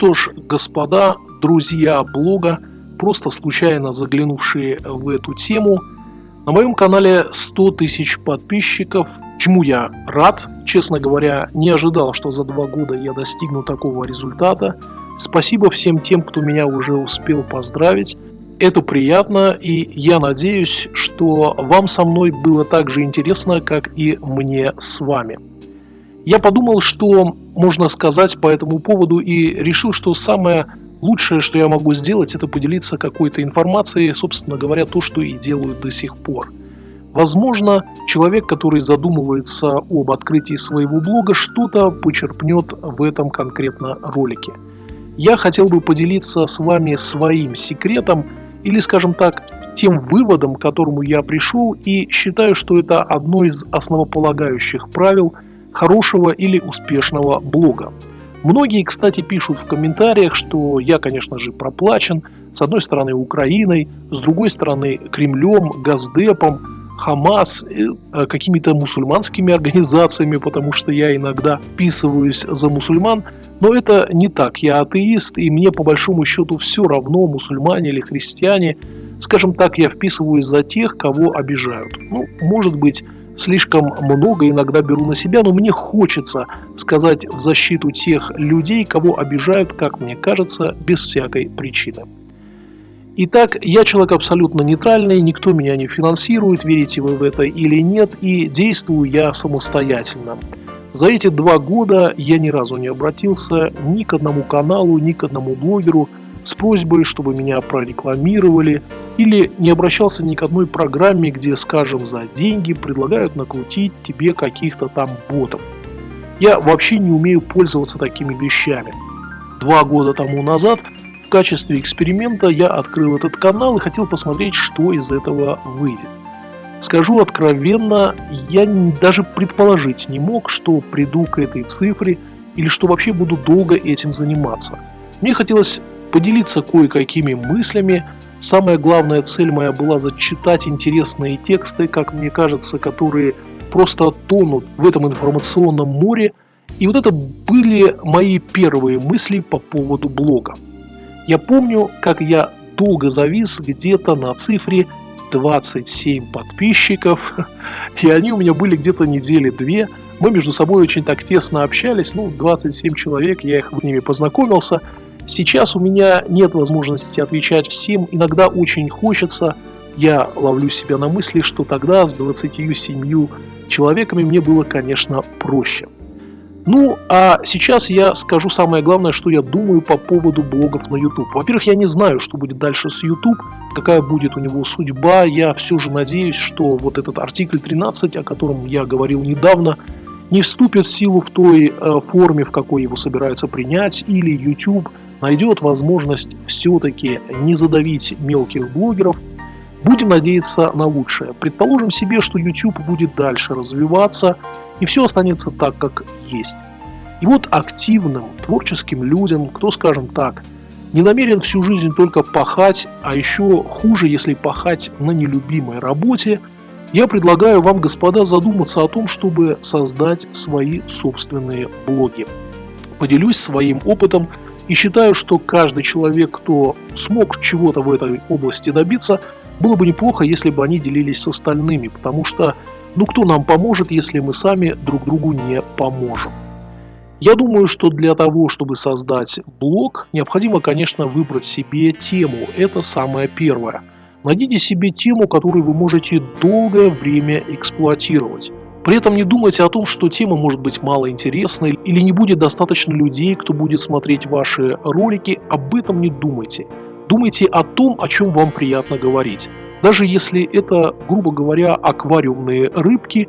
что ж, господа, друзья блога, просто случайно заглянувшие в эту тему, на моем канале 100 тысяч подписчиков, чему я рад, честно говоря, не ожидал, что за два года я достигну такого результата. Спасибо всем тем, кто меня уже успел поздравить. Это приятно, и я надеюсь, что вам со мной было так же интересно, как и мне с вами. Я подумал, что можно сказать по этому поводу и решил, что самое лучшее, что я могу сделать, это поделиться какой-то информацией, собственно говоря, то, что и делаю до сих пор. Возможно, человек, который задумывается об открытии своего блога, что-то почерпнет в этом конкретно ролике. Я хотел бы поделиться с вами своим секретом, или, скажем так, тем выводом, к которому я пришел, и считаю, что это одно из основополагающих правил – хорошего или успешного блога. Многие, кстати, пишут в комментариях, что я, конечно же, проплачен, с одной стороны Украиной, с другой стороны Кремлем, Газдепом, Хамас, э, какими-то мусульманскими организациями, потому что я иногда вписываюсь за мусульман, но это не так. Я атеист, и мне по большому счету все равно, мусульмане или христиане. Скажем так, я вписываюсь за тех, кого обижают. Ну, может быть, слишком много иногда беру на себя, но мне хочется сказать в защиту тех людей, кого обижают, как мне кажется, без всякой причины. Итак, я человек абсолютно нейтральный, никто меня не финансирует, верите вы в это или нет, и действую я самостоятельно. За эти два года я ни разу не обратился ни к одному каналу, ни к одному блогеру – с просьбой, чтобы меня прорекламировали, или не обращался ни к одной программе, где, скажем, за деньги предлагают накрутить тебе каких-то там ботов. Я вообще не умею пользоваться такими вещами. Два года тому назад в качестве эксперимента я открыл этот канал и хотел посмотреть, что из этого выйдет. Скажу откровенно, я даже предположить не мог, что приду к этой цифре или что вообще буду долго этим заниматься. Мне хотелось поделиться кое-какими мыслями. Самая главная цель моя была зачитать интересные тексты, как мне кажется, которые просто тонут в этом информационном море. И вот это были мои первые мысли по поводу блога. Я помню, как я долго завис где-то на цифре 27 подписчиков, и они у меня были где-то недели две. Мы между собой очень так тесно общались, ну, 27 человек, я их с ними познакомился – Сейчас у меня нет возможности отвечать всем, иногда очень хочется. Я ловлю себя на мысли, что тогда с 27 человеками мне было, конечно, проще. Ну, а сейчас я скажу самое главное, что я думаю по поводу блогов на YouTube. Во-первых, я не знаю, что будет дальше с YouTube, какая будет у него судьба. Я все же надеюсь, что вот этот артикль 13, о котором я говорил недавно, не вступит в силу в той э, форме, в какой его собираются принять, или YouTube найдет возможность все-таки не задавить мелких блогеров, будем надеяться на лучшее. Предположим себе, что YouTube будет дальше развиваться, и все останется так, как есть. И вот активным, творческим людям, кто, скажем так, не намерен всю жизнь только пахать, а еще хуже, если пахать на нелюбимой работе, я предлагаю вам, господа, задуматься о том, чтобы создать свои собственные блоги. Поделюсь своим опытом и считаю, что каждый человек, кто смог чего-то в этой области добиться, было бы неплохо, если бы они делились с остальными, потому что ну кто нам поможет, если мы сами друг другу не поможем. Я думаю, что для того, чтобы создать блог, необходимо, конечно, выбрать себе тему. Это самое первое. Найдите себе тему, которую вы можете долгое время эксплуатировать. При этом не думайте о том, что тема может быть малоинтересной или не будет достаточно людей, кто будет смотреть ваши ролики. Об этом не думайте. Думайте о том, о чем вам приятно говорить. Даже если это, грубо говоря, аквариумные рыбки,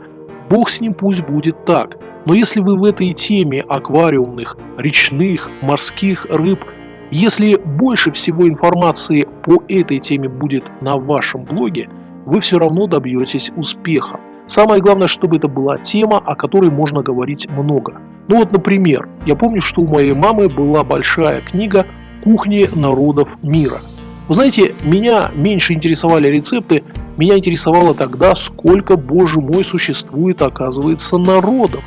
бог с ним пусть будет так. Но если вы в этой теме аквариумных, речных, морских рыб, если больше всего информации по этой теме будет на вашем блоге, вы все равно добьетесь успеха. Самое главное, чтобы это была тема, о которой можно говорить много. Ну вот, например, я помню, что у моей мамы была большая книга «Кухни народов мира». Вы знаете, меня меньше интересовали рецепты, меня интересовало тогда, сколько, боже мой, существует, оказывается, народов,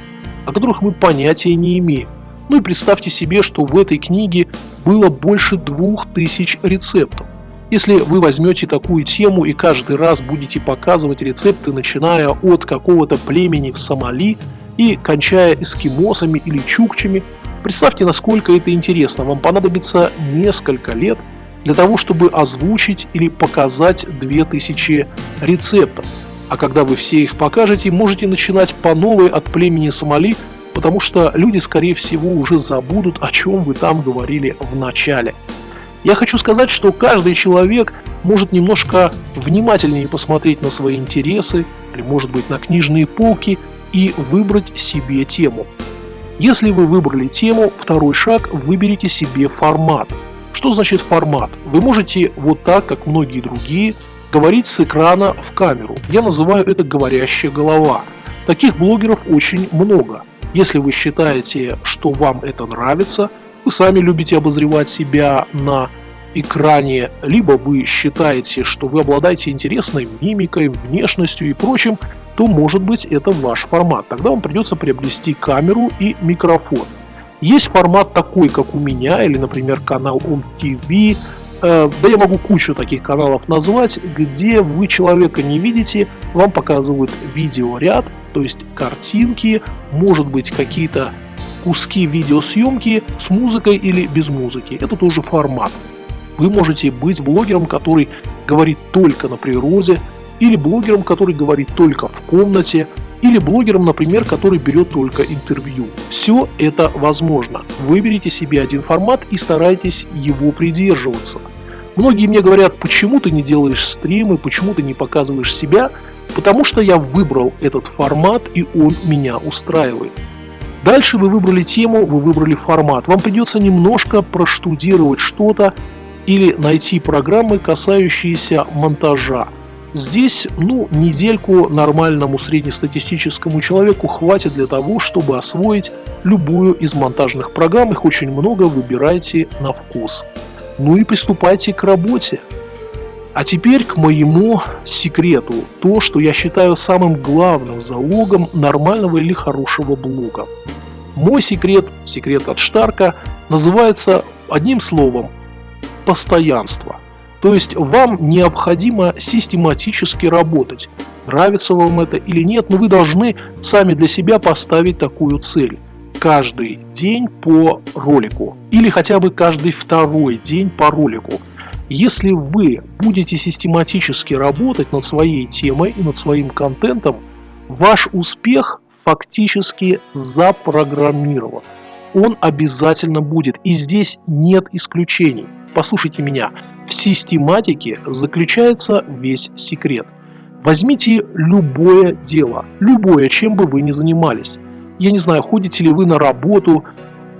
о которых мы понятия не имеем. Ну и представьте себе, что в этой книге было больше двух тысяч рецептов. Если вы возьмете такую тему и каждый раз будете показывать рецепты, начиная от какого-то племени в Сомали и кончая эскимосами или чукчами, представьте, насколько это интересно. Вам понадобится несколько лет для того, чтобы озвучить или показать 2000 рецептов. А когда вы все их покажете, можете начинать по новой от племени Сомали, потому что люди, скорее всего, уже забудут, о чем вы там говорили в начале. Я хочу сказать, что каждый человек может немножко внимательнее посмотреть на свои интересы, или может быть на книжные полки, и выбрать себе тему. Если вы выбрали тему, второй шаг – выберите себе формат. Что значит формат? Вы можете вот так, как многие другие, говорить с экрана в камеру. Я называю это говорящая голова. Таких блогеров очень много. Если вы считаете, что вам это нравится – вы сами любите обозревать себя на экране, либо вы считаете, что вы обладаете интересной мимикой, внешностью и прочим, то может быть это ваш формат. Тогда вам придется приобрести камеру и микрофон. Есть формат такой, как у меня, или, например, канал OnTV, э, да я могу кучу таких каналов назвать, где вы человека не видите, вам показывают видеоряд, то есть картинки, может быть какие-то куски видеосъемки с музыкой или без музыки. Это тоже формат. Вы можете быть блогером, который говорит только на природе, или блогером, который говорит только в комнате, или блогером, например, который берет только интервью. Все это возможно. Выберите себе один формат и старайтесь его придерживаться. Многие мне говорят, почему ты не делаешь стримы, почему ты не показываешь себя, потому что я выбрал этот формат и он меня устраивает. Дальше вы выбрали тему, вы выбрали формат. Вам придется немножко проштудировать что-то или найти программы, касающиеся монтажа. Здесь, ну, недельку нормальному среднестатистическому человеку хватит для того, чтобы освоить любую из монтажных программ. Их очень много, выбирайте на вкус. Ну и приступайте к работе. А теперь к моему секрету. То, что я считаю самым главным залогом нормального или хорошего блога. Мой секрет, секрет от Штарка, называется одним словом – постоянство. То есть вам необходимо систематически работать. Нравится вам это или нет, но вы должны сами для себя поставить такую цель. Каждый день по ролику. Или хотя бы каждый второй день по ролику. Если вы будете систематически работать над своей темой и над своим контентом, ваш успех фактически запрограммирован. Он обязательно будет, и здесь нет исключений. Послушайте меня, в систематике заключается весь секрет. Возьмите любое дело, любое, чем бы вы ни занимались. Я не знаю, ходите ли вы на работу,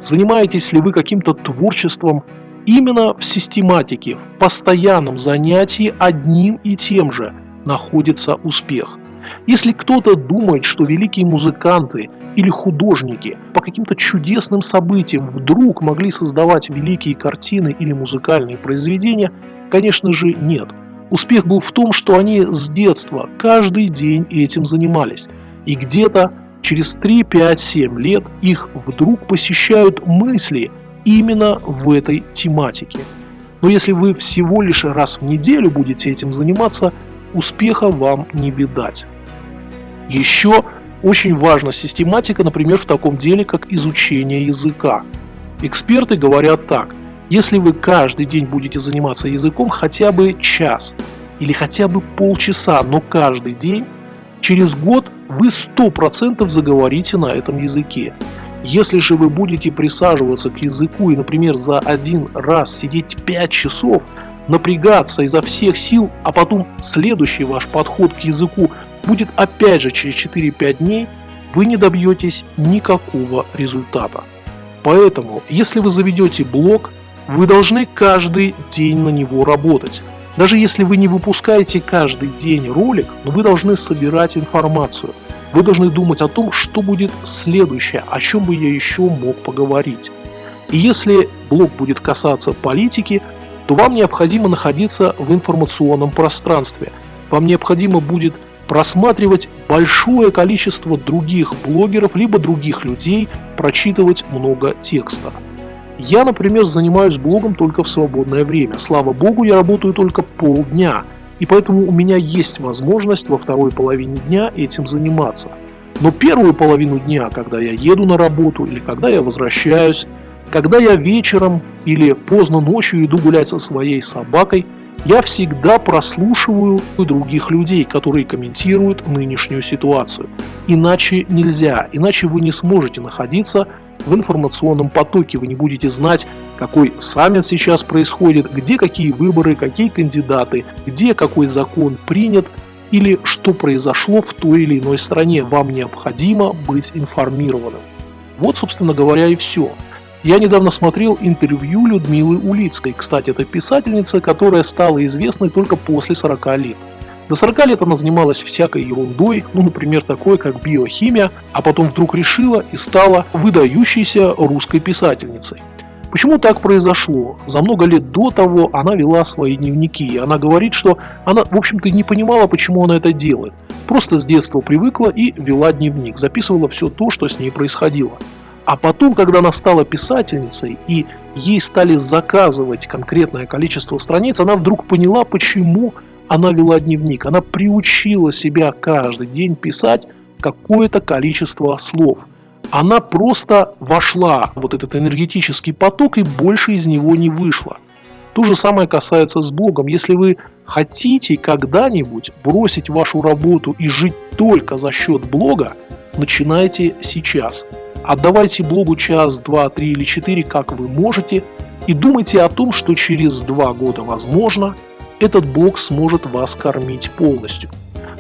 занимаетесь ли вы каким-то творчеством. Именно в систематике, в постоянном занятии одним и тем же находится успех. Если кто-то думает, что великие музыканты или художники по каким-то чудесным событиям вдруг могли создавать великие картины или музыкальные произведения, конечно же нет. Успех был в том, что они с детства каждый день этим занимались. И где-то через 3, 5, 7 лет их вдруг посещают мысли именно в этой тематике. Но если вы всего лишь раз в неделю будете этим заниматься, успеха вам не видать. Еще очень важна систематика, например, в таком деле, как изучение языка. Эксперты говорят так, если вы каждый день будете заниматься языком хотя бы час или хотя бы полчаса, но каждый день, через год вы 100% заговорите на этом языке. Если же вы будете присаживаться к языку и, например, за один раз сидеть 5 часов, напрягаться изо всех сил, а потом следующий ваш подход к языку будет опять же через 4-5 дней, вы не добьетесь никакого результата. Поэтому, если вы заведете блог, вы должны каждый день на него работать. Даже если вы не выпускаете каждый день ролик, но вы должны собирать информацию. Вы должны думать о том, что будет следующее, о чем бы я еще мог поговорить. И если блог будет касаться политики, то вам необходимо находиться в информационном пространстве. Вам необходимо будет просматривать большое количество других блогеров, либо других людей, прочитывать много текста. Я, например, занимаюсь блогом только в свободное время. Слава богу, я работаю только полдня, и поэтому у меня есть возможность во второй половине дня этим заниматься. Но первую половину дня, когда я еду на работу или когда я возвращаюсь, когда я вечером или поздно ночью иду гулять со своей собакой, я всегда прослушиваю других людей, которые комментируют нынешнюю ситуацию. Иначе нельзя, иначе вы не сможете находиться в информационном потоке, вы не будете знать, какой саммит сейчас происходит, где какие выборы, какие кандидаты, где какой закон принят или что произошло в той или иной стране. Вам необходимо быть информированным. Вот, собственно говоря, и все. Я недавно смотрел интервью Людмилы Улицкой. Кстати, это писательница, которая стала известной только после 40 лет. До 40 лет она занималась всякой ерундой, ну, например, такой, как биохимия, а потом вдруг решила и стала выдающейся русской писательницей. Почему так произошло? За много лет до того она вела свои дневники, и она говорит, что она, в общем-то, не понимала, почему она это делает. Просто с детства привыкла и вела дневник, записывала все то, что с ней происходило. А потом, когда она стала писательницей и ей стали заказывать конкретное количество страниц, она вдруг поняла, почему она вела дневник. Она приучила себя каждый день писать какое-то количество слов. Она просто вошла в вот этот энергетический поток и больше из него не вышла. То же самое касается с блогом. Если вы хотите когда-нибудь бросить вашу работу и жить только за счет блога, начинайте сейчас. Отдавайте блогу час, два, три или четыре, как вы можете, и думайте о том, что через два года, возможно, этот блог сможет вас кормить полностью.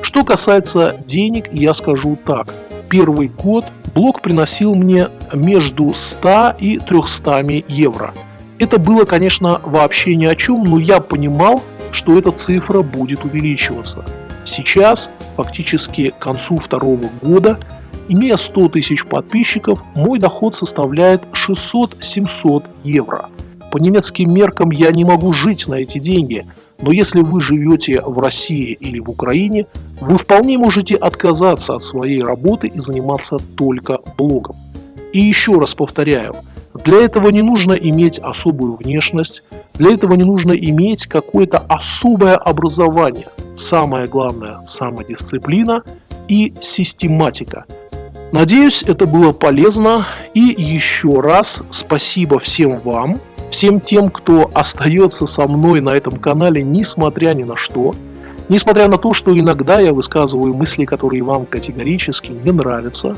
Что касается денег, я скажу так. Первый год блог приносил мне между 100 и 300 евро. Это было, конечно, вообще ни о чем, но я понимал, что эта цифра будет увеличиваться. Сейчас, фактически к концу второго года, Имея 100 тысяч подписчиков, мой доход составляет 600-700 евро. По немецким меркам я не могу жить на эти деньги, но если вы живете в России или в Украине, вы вполне можете отказаться от своей работы и заниматься только блогом. И еще раз повторяю, для этого не нужно иметь особую внешность, для этого не нужно иметь какое-то особое образование. Самое главное – самодисциплина и систематика – Надеюсь, это было полезно. И еще раз спасибо всем вам, всем тем, кто остается со мной на этом канале, несмотря ни на что. Несмотря на то, что иногда я высказываю мысли, которые вам категорически не нравятся.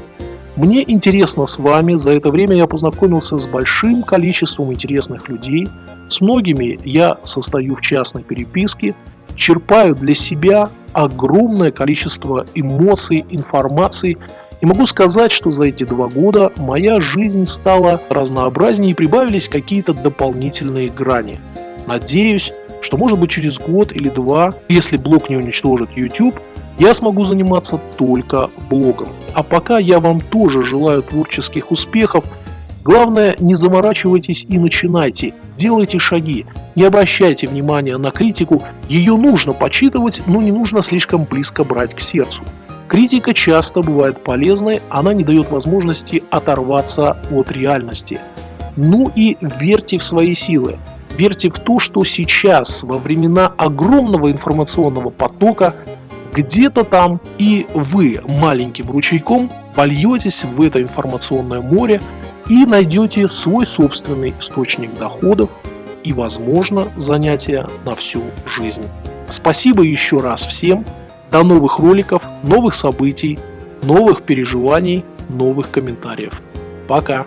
Мне интересно с вами, за это время я познакомился с большим количеством интересных людей, с многими я состою в частной переписке, черпаю для себя огромное количество эмоций, информации, и могу сказать, что за эти два года моя жизнь стала разнообразнее и прибавились какие-то дополнительные грани. Надеюсь, что может быть через год или два, если блог не уничтожит YouTube, я смогу заниматься только блогом. А пока я вам тоже желаю творческих успехов. Главное, не заморачивайтесь и начинайте, делайте шаги, не обращайте внимания на критику, ее нужно почитывать, но не нужно слишком близко брать к сердцу. Критика часто бывает полезной, она не дает возможности оторваться от реальности. Ну и верьте в свои силы. Верьте в то, что сейчас, во времена огромного информационного потока, где-то там и вы маленьким ручейком польетесь в это информационное море и найдете свой собственный источник доходов и, возможно, занятия на всю жизнь. Спасибо еще раз всем. До новых роликов, новых событий, новых переживаний, новых комментариев. Пока!